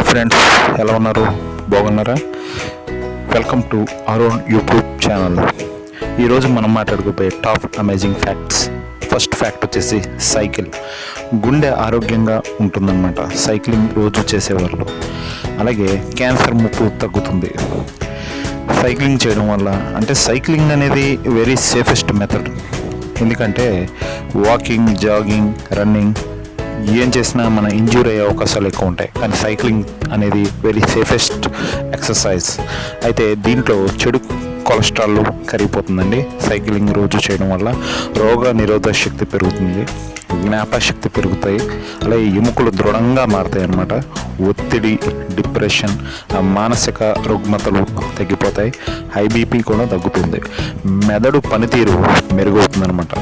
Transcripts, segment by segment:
Friends ఎలా ఉన్నారు? బాగున్నారా? వెల్కమ్ టు అరోన్ యూట్యూబ్ ఛానల్ ఈరోజు మనం మాట్లాడుకోబోయే top amazing facts first fact వచ్చేసి సైకిల్ గుండె ఆరోగ్యంగా ఉంటుందన్నమాట. సైక్లింగ్ రోజు చేసేవాళ్ళు. అలాగే క్యాన్సర్ ముప్పు తగ్గుతుంది. సైక్లింగ్ చేయడం వల్ల అంటే సైక్లింగ్ అనేది వెరీ సేఫెస్ట్ మెథడ్ ఎందుకంటే వాకింగ్ జాగింగ్ రన్నింగ్ ఏం చేసినా మన ఇంజ్యూర్ అయ్యే అవకాశాలు ఎక్కువ ఉంటాయి. కానీ సైక్లింగ్ అనేది వెరీ సేఫెస్ట్ ఎక్సర్సైజ్. అయితే దీంట్లో చెడు కొలెస్ట్రాల్ కరిగిపోతుందండి. సైక్లింగ్ రోజు చేయడం వల్ల రోగ నిరోధక శక్తి పెరుగుతుంది. జ్ఞాపశక్తి పెరుగుతాయి. అలాగే ఎముకలు దృఢంగా మారుతాయి అన్నమాట. ఒత్తిడి డిప్రెషన్ మానసిక రుగ్మతలు తగ్గిపోతాయి. హై బీపీ కూడా తగ్గుతుంది. మెదడు పనితీరు మెరుగవుతుందన్నమాట.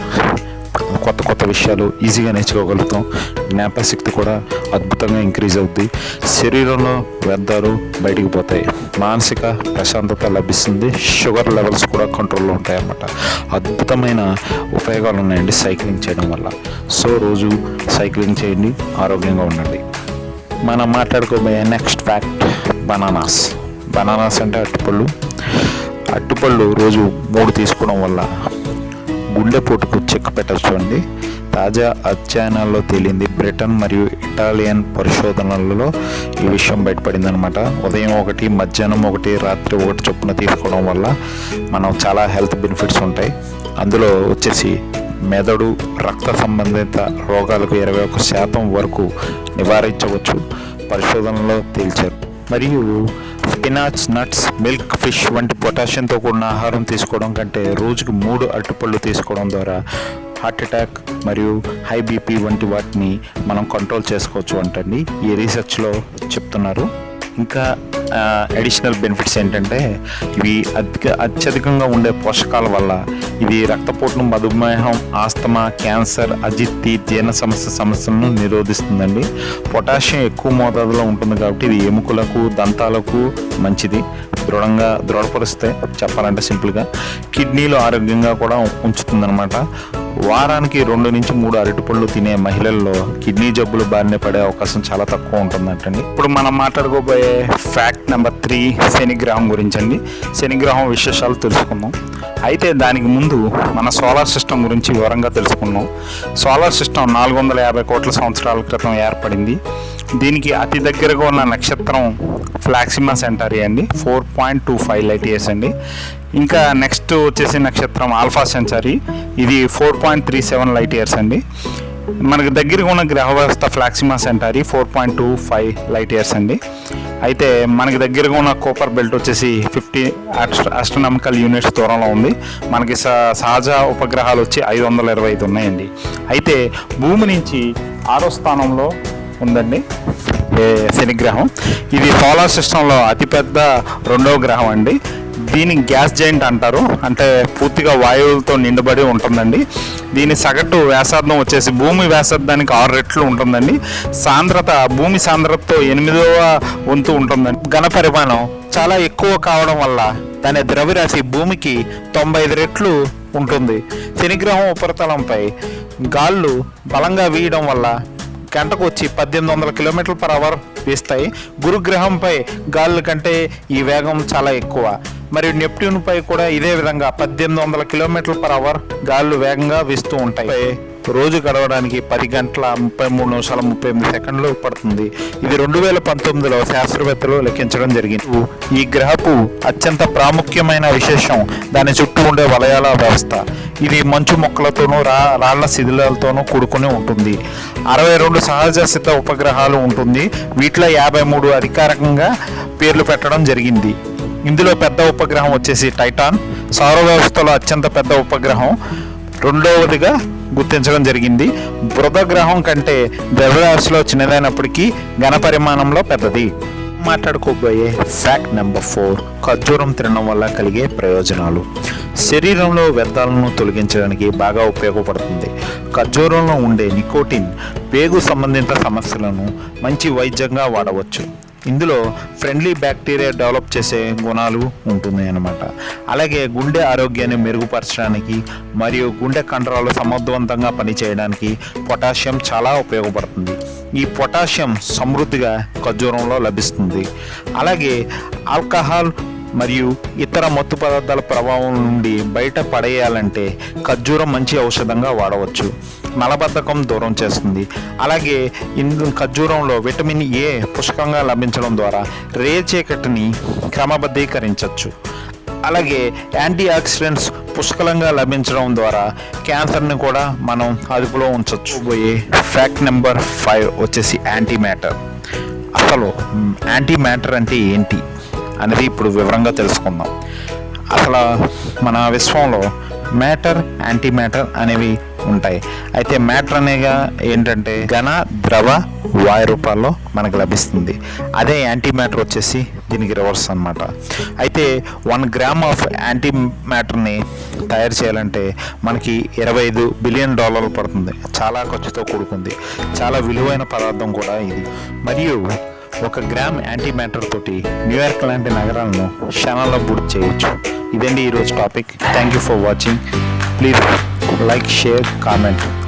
కొత్త కొత్త విషయాలు ఈజీగా నేర్చుకోగలుగుతాం. జ్ఞాపశక్తి కూడా అద్భుతంగా ఇంక్రీజ్ అవుద్ది. శరీరంలో వ్యర్థాలు బయటికి పోతాయి. మానసిక ప్రశాంతత లభిస్తుంది. షుగర్ లెవెల్స్ కూడా కంట్రోల్లో ఉంటాయన్నమాట. అద్భుతమైన ఉపయోగాలు ఉన్నాయండి సైక్లింగ్ చేయడం వల్ల. సో రోజు సైక్లింగ్ చేయండి ఆరోగ్యంగా ఉండండి. మనం మాట్లాడుకోబోయే నెక్స్ట్ ఫ్యాక్ట్ బనానాస్. బనానాస్ అంటే అట్టుపళ్ళు అట్టుపళ్ళు రోజు మూడు తీసుకోవడం వల్ల గుండెపోటుకు చెక్ పెట్టచ్చు అండి. తాజా అధ్యయనాల్లో తేలింది బ్రిటన్ మరియు ఇటాలియన్ పరిశోధనలలో ఈ విషయం బయటపడిందనమాట ఉదయం ఒకటి మధ్యాహ్నం ఒకటి రాత్రి ఒకటి చొప్పున తీసుకోవడం వల్ల మనం చాలా హెల్త్ బెనిఫిట్స్ ఉంటాయి. అందులో వచ్చేసి మెదడు రక్త సంబంధిత రోగాలకు ఇరవై ఒక శాతం వరకు నివారించవచ్చు పరిశోధనలో తేల్చారు. మరియు స్పినాచ్ నట్స్ మిల్క్ ఫిష్ వంటి పొటాషియంతో కూడిన ఆహారం తీసుకోవడం కంటే రోజుకు మూడు అరటిపళ్ళు తీసుకోవడం ద్వారా హార్ట్ అటాక్ మరియు హై బీపీ వంటి వాటిని మనం కంట్రోల్ చేసుకోవచ్చు అంటండి. ఈ రీసెర్చ్లో చెప్తున్నారు. ఇంకా అడిషనల్ బెనిఫిట్స్ ఏంటంటే ఇవి అధిక అత్యధికంగా ఉండే పోషకాల వల్ల ఇది రక్తపోటును మధుమేహం ఆస్తమా క్యాన్సర్ అజిత్తి జీర్ణ సమస్య సమస్యలను నిరోధిస్తుందండి. పొటాషియం ఎక్కువ మోతాదులో ఉంటుంది కాబట్టి ఇది ఎముకలకు దంతాలకు మంచిది. దృఢంగా దృఢపరుస్తే చెప్పాలంటే సింపుల్గా కిడ్నీలు ఆరోగ్యంగా కూడా ఉంచుతుందన్నమాట. వారానికి రెండు నుంచి మూడు అరటిపళ్ళు తినే మహిళల్లో కిడ్నీ జబ్బులు బారిన పడే అవకాశం చాలా తక్కువ ఉంటుందంటండి. ఇప్పుడు మనం మాట్లాడుకోబోయే ఫ్యాక్ట్ నెంబర్ త్రీ శనిగ్రహం గురించి అండి శనిగ్రహం విశేషాలు తెలుసుకుందాం. అయితే దానికి ముందు మన సోలార్ సిస్టమ్ గురించి వివరంగా తెలుసుకుందాం. సోలార్ సిస్టమ్ నాలుగు వందల యాభై కోట్ల సంవత్సరాల క్రితం ఏర్పడింది. దీనికి అతి దగ్గరగా ఉన్న నక్షత్రం ఫ్లాక్సిమా సెంటారీ అండి. Four point two five light years అండి. ఇంకా నెక్స్ట్ వచ్చేసి నక్షత్రం ఆల్ఫా సెంచరీ ఇది four point three seven light years అండి. మనకు దగ్గరగా ఉన్న గ్రహ వ్యవస్థ Proxima Centauri four point two five light years అండి. అయితే మనకి దగ్గరగా ఉన్న కోపర్ బెల్ట్ వచ్చేసి ఫిఫ్టీ ఆస్ట్రనామికల్ యూనిట్స్ దూరంలో ఉంది. మనకి స సహజ ఉపగ్రహాలు వచ్చి ఐదు వందల ఇరవై ఐదు ఉన్నాయండి. అయితే భూమి నుంచి ఆరో స్థానంలో ఉందండి. శనిగ్రహం ఇది సోలార్ సిస్టంలో అతిపెద్ద రెండవ గ్రహం అండి. దీని గ్యాస్ జాయింట్ అంటారు. అంటే పూర్తిగా వాయువులతో నిండబడి ఉంటుందండి. దీని సగటు వ్యాసార్థం వచ్చేసి భూమి వ్యాసార్థానికి ఆరు రెట్లు ఉంటుందండి. సాంద్రత భూమి సాంద్రతతో ఎనిమిదవ వంతు ఉంటుందండి. ఘన పరిమాణం చాలా ఎక్కువ కావడం వల్ల దాని ద్రవ్యరాశి భూమికి తొంభై ఐదు రెట్లు ఉంటుంది. శనిగ్రహం ఉపరితలంపై గాళ్ళు బలంగా వీయడం వల్ల గంటకు వచ్చి పద్దెనిమిది వందల కిలోమీటర్ల పర్ అవర్ వీస్తాయి. గురుగ్రహంపై గాలుల కంటే ఈ వేగం చాలా ఎక్కువ. మరియు నెప్ట్యూన్పై కూడా ఇదే విధంగా పద్దెనిమిది వందల కిలోమీటర్ల పర్ అవర్ గాలులు వేగంగా వీస్తూ ఉంటాయి. రోజు గడవడానికి పది గంటల ముప్పై మూడు నిమిషాల ముప్పై ఎనిమిది సెకండ్లు పడుతుంది. ఇది రెండు వేల పంతొమ్మిదిలో శాస్త్రవేత్తలు లెక్కించడం జరిగింది. ఈ గ్రహపు అత్యంత ప్రాముఖ్యమైన విశేషం దాని చుట్టూ ఉండే వలయాల వ్యవస్థ. ఇది మంచు మొక్కలతోనూ రా రాళ్ళ శిథిలాలతోనూ కూడుకుని ఉంటుంది. అరవై రెండు సహజ సిద్ధ ఉపగ్రహాలు ఉంటుంది. వీటిలో యాభై మూడు అధికారికంగా పేర్లు పెట్టడం జరిగింది. ఇందులో పెద్ద ఉపగ్రహం వచ్చేసి టైటాన్. సౌర వ్యవస్థలో అత్యంత పెద్ద ఉపగ్రహం. రెండవదిగా గుర్తించడం జరిగింది. బృద గ్రహం కంటే ద్రవ్యరాశిలో చిన్నదైనప్పటికీ ఘన పరిమాణంలో పెద్దది. మాట్లాడుకోబోయే ఫ్యాక్ట్ నెంబర్ ఫోర్ ఖర్జూరం తినడం వల్ల కలిగే ప్రయోజనాలు. శరీరంలో వ్యర్థాలను తొలగించడానికి బాగా ఉపయోగపడుతుంది. ఖర్జూరంలో ఉండే నికోటిన్ పేగు సంబంధిత సమస్యలను మంచి వైద్యంగా వాడవచ్చు. ఇందులో ఫ్రెండ్లీ బ్యాక్టీరియా డెవలప్ చేసే గుణాలు ఉంటుంది అన్నమాట అలాగే గుండె ఆరోగ్యాన్ని మెరుగుపరచడానికి మరియు గుండె కండరాలు సమర్థవంతంగా పనిచేయడానికి పొటాషియం చాలా ఉపయోగపడుతుంది. ఈ పొటాషియం సమృద్ధిగా ఖర్జూరంలో లభిస్తుంది. అలాగే ఆల్కహాల్ మరియు ఇతర మత్తు పదార్థాల ప్రభావం నుండి బయట పడేయాలంటే ఖర్జూరం మంచి ఔషధంగా వాడవచ్చు. మలబద్ధకం దూరం చేస్తుంది. అలాగే ఇందు ఖర్జూరంలో విటమిన్ ఏ పుష్కంగా లభించడం ద్వారా రేచీకటిని క్రమబద్ధీకరించవచ్చు. అలాగే యాంటీ ఆక్సిడెంట్స్ పుష్కలంగా లభించడం ద్వారా క్యాన్సర్ని కూడా మనం అదుపులో ఉంచవచ్చు పోయే ఫ్యాక్ట్ నెంబర్ ఫైవ్ వచ్చేసి యాంటీ మ్యాటర్ అసలు యాంటీ మ్యాటర్ అంటే ఏంటి అనేది ఇప్పుడు వివరంగా తెలుసుకుందాం. అసలు మన విశ్వంలో మ్యాటర్ యాంటీ మ్యాటర్ అనేవి ఉంటాయి. అయితే మ్యాటర్ అనేగా ఏంటంటే ఘన ద్రవ వాయు రూపాల్లో మనకు లభిస్తుంది. అదే యాంటీ మ్యాటర్ వచ్చేసి దీనికి రివర్స్ అన్నమాట. అయితే వన్ గ్రామ్ ఆఫ్ యాంటీ మ్యాటర్ని తయారు చేయాలంటే మనకి ఇరవై ఐదు బిలియన్ డాలర్లు పడుతుంది. చాలా ఖర్చుతో కూడుకుంది. చాలా విలువైన పదార్థం కూడా ఇది. మరియు ఒక గ్రామ్ యాంటీ మ్యాటర్ తోటి న్యూయార్క్ లాంటి నగరాలను క్షణాల్లో పూర్తి చేయొచ్చు. ఇదండి ఈరోజు topic. Thank you for watching. Please like share comment.